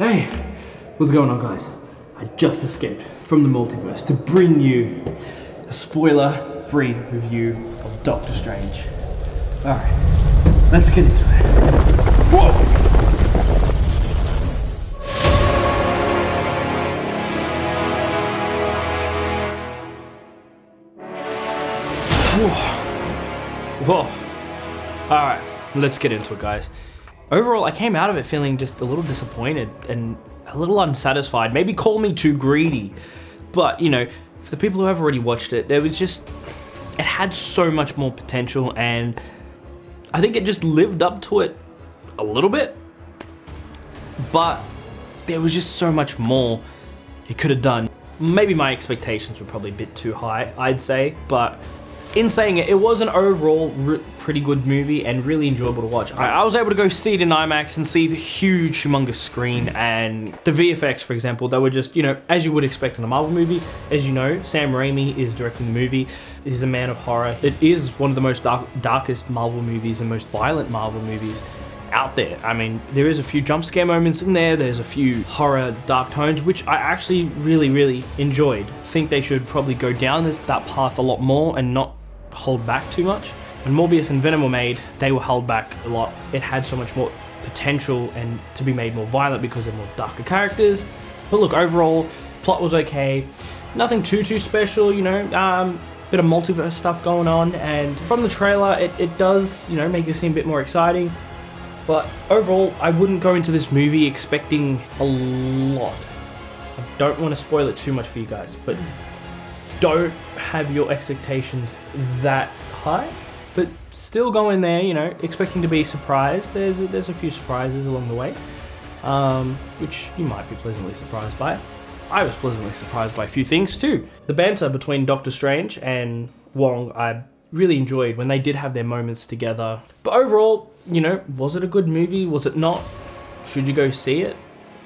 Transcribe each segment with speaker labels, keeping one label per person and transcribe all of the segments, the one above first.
Speaker 1: Hey, what's going on guys? I just escaped from the multiverse to bring you a spoiler-free review of Doctor Strange. Alright, let's get into it. Whoa! Whoa. Alright, let's get into it, guys. Overall, I came out of it feeling just a little disappointed and a little unsatisfied. Maybe call me too greedy. But, you know, for the people who have already watched it, there was just... It had so much more potential and I think it just lived up to it a little bit. But there was just so much more it could have done. Maybe my expectations were probably a bit too high, I'd say, but in saying it, it was an overall pretty good movie and really enjoyable to watch. I, I, was able to go see it in IMAX and see the huge, humongous screen and the VFX, for example, they were just, you know, as you would expect in a Marvel movie. As you know, Sam Raimi is directing the movie. He's a man of horror. It is one of the most dark, darkest Marvel movies and most violent Marvel movies out there. I mean, there is a few jump scare moments in there, there's a few horror dark tones, which I actually really, really enjoyed. think they should probably go down this, that path a lot more and not hold back too much. When Morbius and Venom were made, they were held back a lot. It had so much more potential and to be made more violent because they're more darker characters. But look, overall, plot was okay. Nothing too, too special, you know, um, bit of multiverse stuff going on. And from the trailer, it, it does, you know, make it seem a bit more exciting. But overall, I wouldn't go into this movie expecting a lot. I don't want to spoil it too much for you guys, but don't have your expectations that high, but still go in there, you know, expecting to be surprised. There's a, there's a few surprises along the way, um, which you might be pleasantly surprised by. I was pleasantly surprised by a few things too. The banter between Doctor Strange and Wong, I really enjoyed when they did have their moments together. But overall, you know, was it a good movie? Was it not? Should you go see it?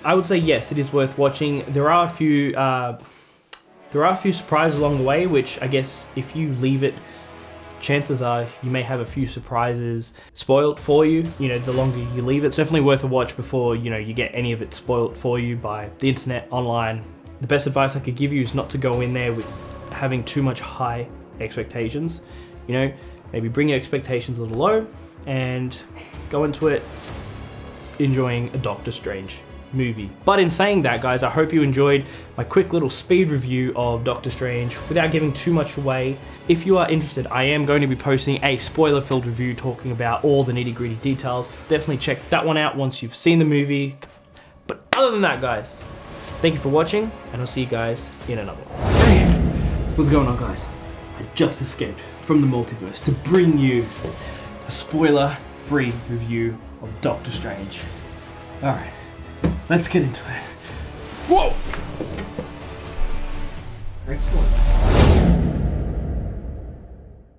Speaker 1: I would say yes, it is worth watching. There are a few uh, there are a few surprises along the way, which I guess if you leave it, chances are you may have a few surprises spoiled for you. You know, the longer you leave it, it's definitely worth a watch before, you know, you get any of it spoiled for you by the internet, online. The best advice I could give you is not to go in there with having too much high expectations. You know, maybe bring your expectations a little low and go into it enjoying a Doctor Strange movie. But in saying that, guys, I hope you enjoyed my quick little speed review of Doctor Strange without giving too much away. If you are interested, I am going to be posting a spoiler-filled review talking about all the nitty-gritty details. Definitely check that one out once you've seen the movie. But other than that, guys, thank you for watching, and I'll see you guys in another one. Hey, what's going on, guys? I just escaped from the multiverse to bring you a spoiler-free review of Doctor Strange. Alright. Let's get into it. Whoa!